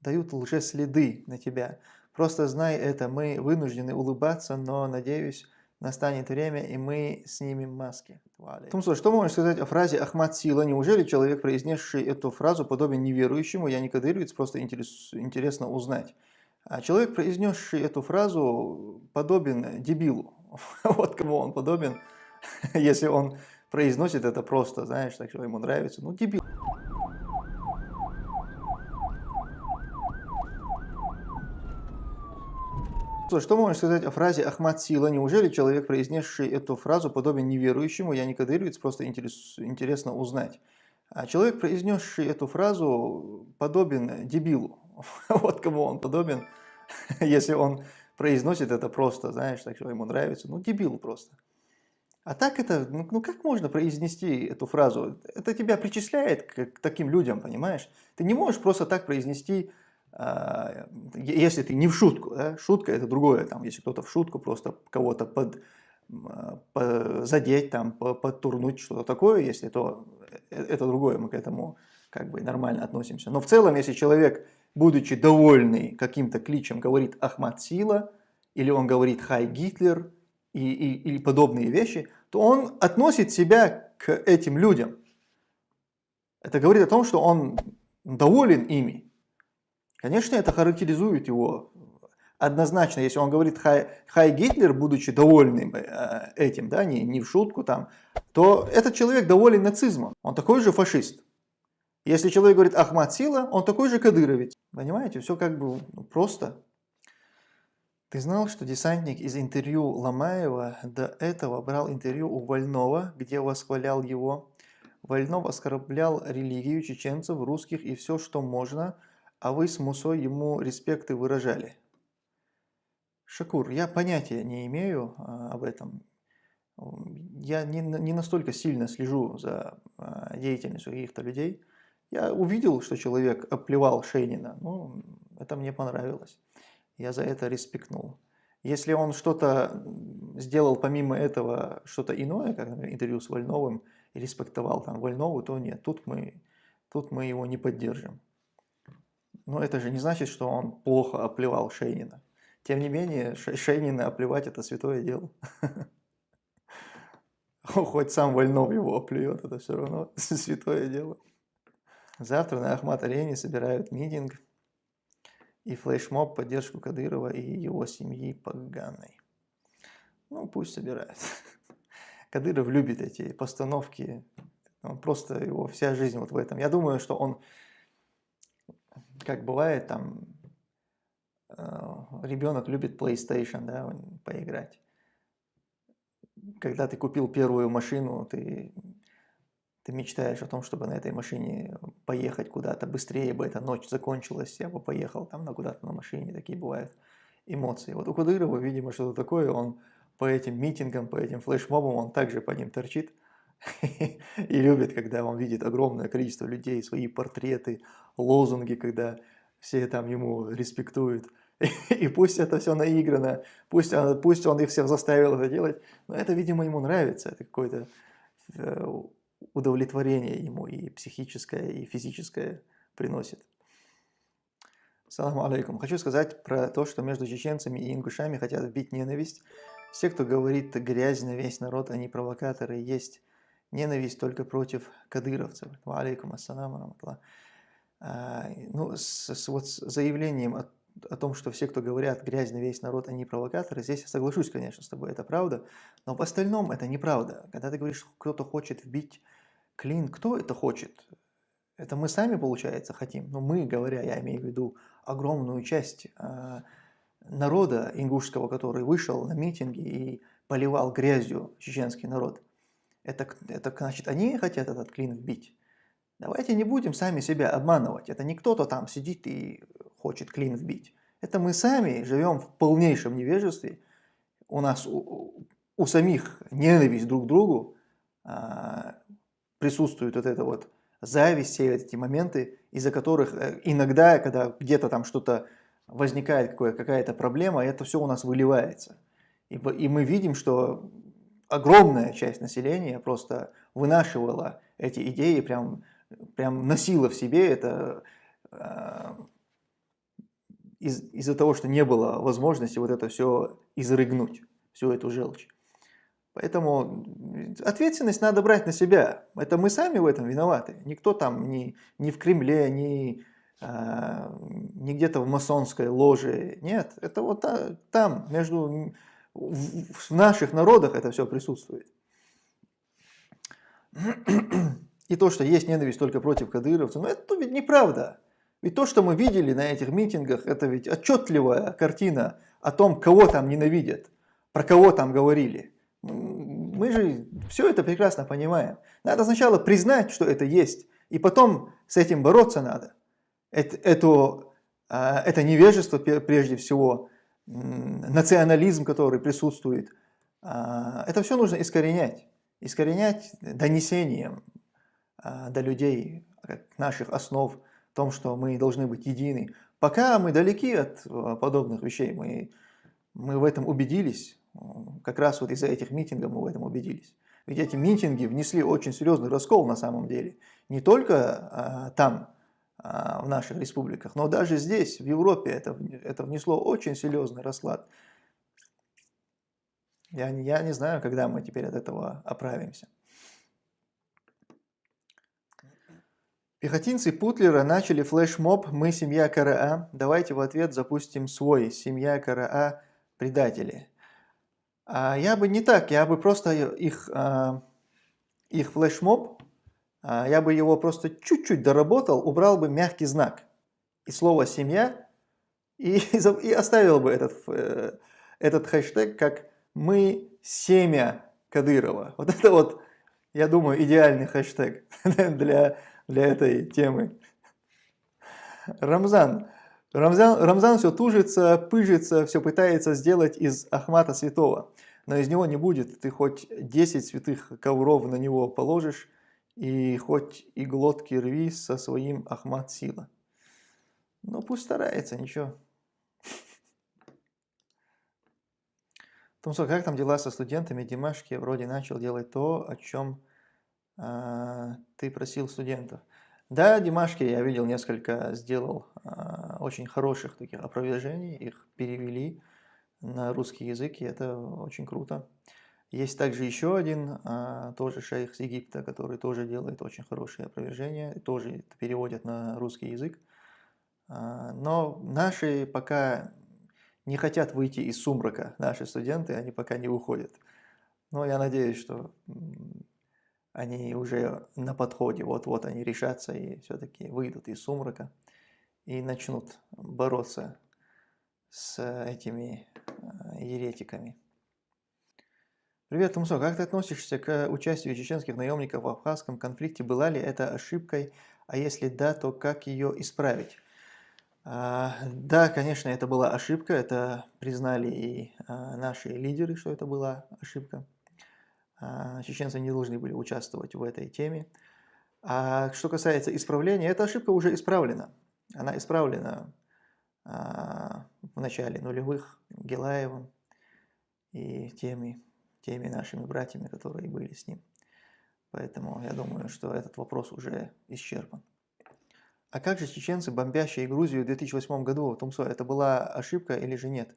дают лжеследы на тебя. Просто знай это, мы вынуждены улыбаться, но, надеюсь, настанет время, и мы снимем маски. Тумсо, что можешь сказать о фразе «Ахмад сила»? Неужели человек, произнесший эту фразу, подобен неверующему? Я не кадыровец, просто интерес, интересно узнать. А человек, произнесший эту фразу, подобен дебилу. Вот кому он подобен, если он произносит это просто, знаешь, так что ему нравится. Ну, дебил. Что можешь сказать о фразе «Ахмад сила»? Неужели человек, произнесший эту фразу, подобен неверующему? Я не кадыровец, просто интерес, интересно узнать. А человек, произнесший эту фразу, подобен дебилу. Вот кому он подобен, если он произносит это просто, знаешь, так что ему нравится. Ну, дебил просто. А так это, ну, ну как можно произнести эту фразу? Это тебя причисляет к, таким людям, понимаешь? Ты не можешь просто так произнести если ты не в шутку, да, шутка это другое, там, если кто-то в шутку просто кого-то под, по, задеть, там, по, подтурнуть, что-то такое, если то э, это другое, мы к этому как бы нормально относимся. Но в целом, если человек, будучи довольный каким-то кличем, говорит Ахмад Сила, или он говорит Хай Гитлер, и, и, или подобные вещи, то он относит себя к этим людям. Это говорит о том, что он доволен ими. Конечно, это характеризует его однозначно, если он говорит «Хай, хай Гитлер», будучи довольным э, этим, да, не, не в шутку там, то этот человек доволен нацизмом, он такой же фашист. Если человек говорит «Ахмад Сила», он такой же кадыровец. Понимаете, все как бы ну, просто. Ты знал, что десантник из интервью Ломаева до этого брал интервью у Вольнова, где восхвалял его? Вольнов оскорблял религию чеченцев, русских и все, что можно – а вы с Мусой ему респекты выражали. Шакур, я понятия не имею а, об этом. Я не, не настолько сильно слежу за а, деятельностью каких-то людей. Я увидел, что человек оплевал Шейнина, ну, это мне понравилось. Я за это респектнул. Если он что-то сделал помимо этого, что-то иное, как интервью с Вольновым, и респектовал там Вольнову, то нет, тут мы, тут мы его не поддержим. Но это же не значит, что он плохо оплевал Шейнина. Тем не менее, Шейнина оплевать это святое дело. Хоть сам Вольнов его оплюет, это все равно святое дело. Завтра на Ахмат-арене собирают митинг и флешмоб поддержку Кадырова и его семьи поганой. Ну, пусть собирают. Кадыров любит эти постановки, он просто его вся жизнь вот в этом. Я думаю, что он как бывает, там э, ребенок любит PlayStation, да, поиграть. Когда ты купил первую машину, ты, ты мечтаешь о том, чтобы на этой машине поехать куда-то быстрее бы эта ночь закончилась, я бы поехал там на куда-то на машине, такие бывают эмоции. Вот у Кудырова, видимо, что-то такое, он по этим митингам, по этим флешмобам, он также по ним торчит, и любит, когда он видит огромное количество людей, свои портреты, лозунги, когда все там ему респектуют. И пусть это все наиграно, пусть, пусть он их всех заставил это делать, но это, видимо, ему нравится, это какое-то э, удовлетворение ему и психическое, и физическое приносит. Саламу алейкум. Хочу сказать про то, что между чеченцами и ингушами хотят вбить ненависть. Все, кто говорит грязь на весь народ, они провокаторы, есть ненависть только против кадыровцев. Алейкум ассаламу. А, ну, с, с вот заявлением о, о том, что все, кто говорят грязь на весь народ, они провокаторы, здесь я соглашусь, конечно, с тобой, это правда, но в остальном это неправда. Когда ты говоришь, кто-то хочет вбить клин, кто это хочет? Это мы сами, получается, хотим. Но мы, говоря, я имею в виду огромную часть э, народа ингушского, который вышел на митинги и поливал грязью чеченский народ. Это, это значит, они хотят этот клин вбить. Давайте не будем сами себя обманывать. Это не кто-то там сидит и хочет клин вбить. Это мы сами живем в полнейшем невежестве. У нас у, у самих ненависть друг к другу, а, присутствует вот это вот зависть, все эти моменты, из-за которых э, иногда, когда где-то там что-то возникает, какая-то проблема, это все у нас выливается. И, и мы видим, что огромная часть населения просто вынашивала эти идеи, прям, прям носила в себе это, э, из- из-за того, что не было возможности вот это все изрыгнуть, всю эту желчь. Поэтому ответственность надо брать на себя. Это мы сами в этом виноваты. Никто там ни, ни в Кремле, ни, а, ни где-то в масонской ложе. Нет, это вот там, между, в, наших народах это все присутствует. И то, что есть ненависть только против кадыровцев, ну это ведь неправда. Ведь то, что мы видели на этих митингах, это ведь отчетливая картина о том, кого там ненавидят, про кого там говорили. Мы же все это прекрасно понимаем. Надо сначала признать, что это есть, и потом с этим бороться надо. Это, это, а, это невежество, прежде всего, национализм, который присутствует, а, это все нужно искоренять. Искоренять донесением а, до людей наших основ, в том, что мы должны быть едины. Пока мы далеки от подобных вещей, мы, мы в этом убедились, как раз вот из-за этих митингов мы в этом убедились. Ведь эти митинги внесли очень серьезный раскол на самом деле. Не только а, там, в наших республиках, но даже здесь, в Европе, это, это внесло очень серьезный расклад. Я, я не знаю, когда мы теперь от этого оправимся. Пехотинцы Путлера начали флешмоб «Мы семья КРА». Давайте в ответ запустим свой «Семья КРА. Предатели». А я бы не так, я бы просто их, а, их флешмоб, а, я бы его просто чуть-чуть доработал, убрал бы мягкий знак и слово «семья» и, и оставил бы этот, э, этот хэштег как «Мы семя Кадырова». Вот это вот, я думаю, идеальный хэштег для, для этой темы. Рамзан. Рамзан, Рамзан все тужится, пыжится, все пытается сделать из Ахмата святого. Но из него не будет. Ты хоть 10 святых ковров на него положишь, и хоть и глотки рви со своим Ахмат сила. Ну пусть старается, ничего. Томсо, как там дела со студентами? Димашки вроде начал делать то, о чем э, ты просил студентов. Да, Димашки я видел несколько, сделал э, очень хороших таких опровержений, их перевели на русский язык, и это очень круто. Есть также еще один, э, тоже шейх с Египта, который тоже делает очень хорошие опровержения, тоже переводят на русский язык. Э, но наши пока не хотят выйти из сумрака, наши студенты, они пока не выходят. Но я надеюсь, что они уже на подходе, вот-вот они решатся и все-таки выйдут из сумрака и начнут бороться с этими э, еретиками. Привет, Тумсо, как ты относишься к участию чеченских наемников в абхазском конфликте? Была ли это ошибкой? А если да, то как ее исправить? А, да, конечно, это была ошибка, это признали и а, наши лидеры, что это была ошибка. А, чеченцы не должны были участвовать в этой теме. А что касается исправления, эта ошибка уже исправлена. Она исправлена а, в начале нулевых Гелаевым и теми, теми нашими братьями, которые были с ним. Поэтому я думаю, что этот вопрос уже исчерпан. А как же чеченцы, бомбящие Грузию в 2008 году, Тумсо, это была ошибка или же нет?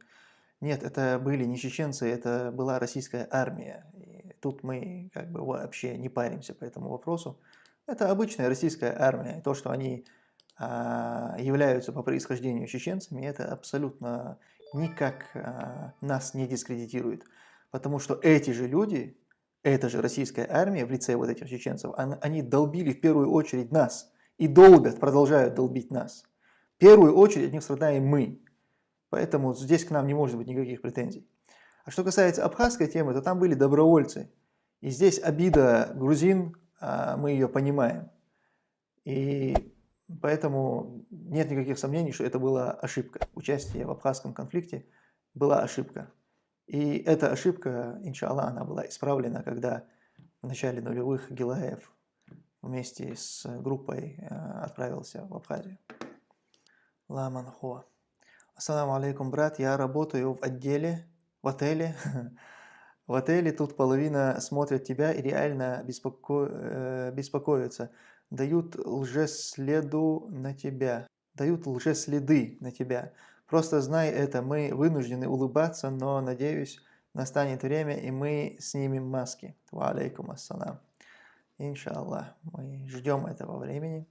Нет, это были не чеченцы, это была российская армия. Тут мы как бы вообще не паримся по этому вопросу. Это обычная российская армия. То, что они а, являются по происхождению чеченцами, это абсолютно никак а, нас не дискредитирует. Потому что эти же люди, эта же российская армия в лице вот этих чеченцев, они долбили в первую очередь нас. И долбят, продолжают долбить нас. В первую очередь от них страдаем мы. Поэтому здесь к нам не может быть никаких претензий. А что касается абхазской темы, то там были добровольцы. И здесь обида грузин, а, мы ее понимаем. И поэтому нет никаких сомнений, что это была ошибка. Участие в абхазском конфликте была ошибка. И эта ошибка, иншаллах, она была исправлена, когда в начале нулевых Гилаев вместе с группой а, отправился в Абхазию. Ламан Хо. Ассаламу алейкум, брат. Я работаю в отделе в отеле. В отеле тут половина смотрят тебя и реально беспоко... Э, беспокоятся. Дают лжеследу на тебя. Дают лжеследы на тебя. Просто знай это, мы вынуждены улыбаться, но, надеюсь, настанет время, и мы снимем маски. Ва алейкум ассалам. Иншаллах. Мы ждем этого времени.